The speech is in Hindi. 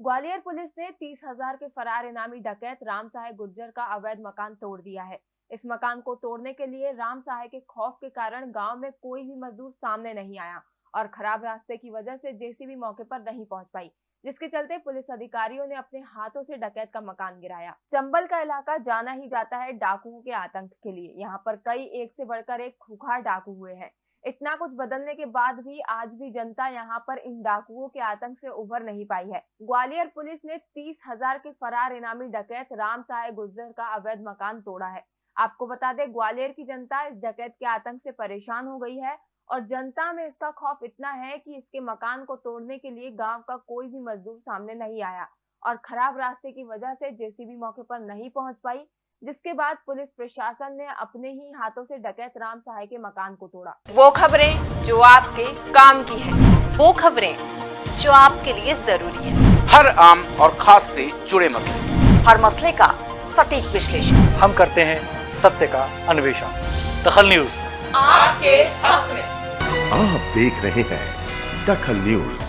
ग्वालियर पुलिस ने तीस हज़ार के फरार इनामी डकैत राम सहाय गुर्जर का अवैध मकान तोड़ दिया है। इस मकान को तोड़ने के लिए राम सहाय के खौफ के कारण गाँव में कोई भी मजदूर सामने नहीं आया और खराब रास्ते की वजह से जेसीबी मौके पर नहीं पहुँच पाई, जिसके चलते पुलिस अधिकारियों ने अपने हाथों से डकैत का मकान गिराया। चंबल का इलाका जाना ही जाता है डाकुओं के आतंक के लिए। यहाँ पर कई एक से बढ़कर एक खुखार डाकू हुए हैं। इतना कुछ बदलने के बाद भी आज भी जनता यहाँ पर इन डाकुओं के आतंक से उभर नहीं पाई है। ग्वालियर पुलिस ने तीस हज़ार के फरार इनामी डकैत राम सहाय गुर्जर का अवैध मकान तोड़ा है। आपको बता दें, ग्वालियर की जनता इस डकैत के आतंक से परेशान हो गई है और जनता में इसका खौफ इतना है कि इसके मकान को तोड़ने के लिए गाँव का कोई भी मजदूर सामने नहीं आया और खराब रास्ते की वजह से जेसीबी मौके पर नहीं पहुँच पाई। जिसके बाद पुलिस प्रशासन ने अपने ही हाथों से डकैत राम सहाय के मकान को तोड़ा। वो खबरें जो आपके काम की है। वो खबरें जो आपके लिए ज़रूरी है। हर आम और खास से जुड़े मसले। हर मसले का सटीक विश्लेषण। हम करते हैं सत्य का अन्वेषण। दखल न्यूज़। आपके हक में। आप देख रहे हैं दखल न्यूज़।